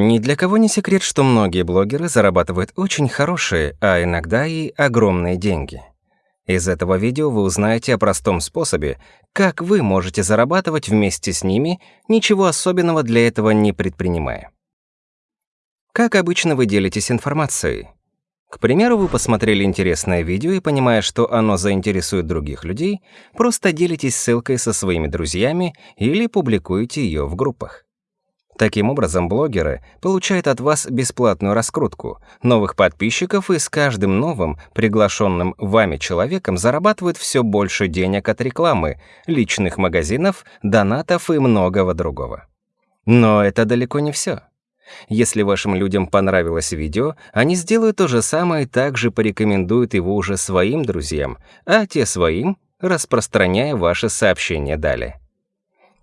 Ни для кого не секрет, что многие блогеры зарабатывают очень хорошие, а иногда и огромные деньги. Из этого видео вы узнаете о простом способе, как вы можете зарабатывать вместе с ними, ничего особенного для этого не предпринимая. Как обычно вы делитесь информацией? К примеру, вы посмотрели интересное видео и, понимая, что оно заинтересует других людей, просто делитесь ссылкой со своими друзьями или публикуете ее в группах. Таким образом, блогеры получают от вас бесплатную раскрутку, новых подписчиков и с каждым новым, приглашенным вами человеком зарабатывают все больше денег от рекламы, личных магазинов, донатов и многого другого. Но это далеко не все. Если вашим людям понравилось видео, они сделают то же самое и также порекомендуют его уже своим друзьям, а те своим, распространяя ваши сообщения далее.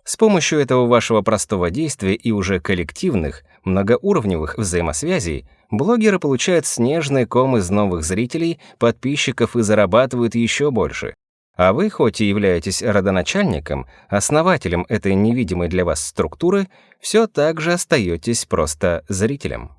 С помощью этого вашего простого действия и уже коллективных, многоуровневых взаимосвязей блогеры получают снежный ком из новых зрителей, подписчиков и зарабатывают еще больше. А вы, хоть и являетесь родоначальником, основателем этой невидимой для вас структуры, все так же остаетесь просто зрителем.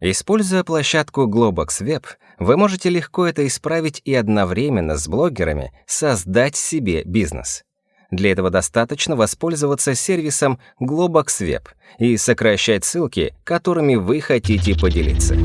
Используя площадку Globox Web, вы можете легко это исправить и одновременно с блогерами создать себе бизнес. Для этого достаточно воспользоваться сервисом Globox Web и сокращать ссылки, которыми вы хотите поделиться.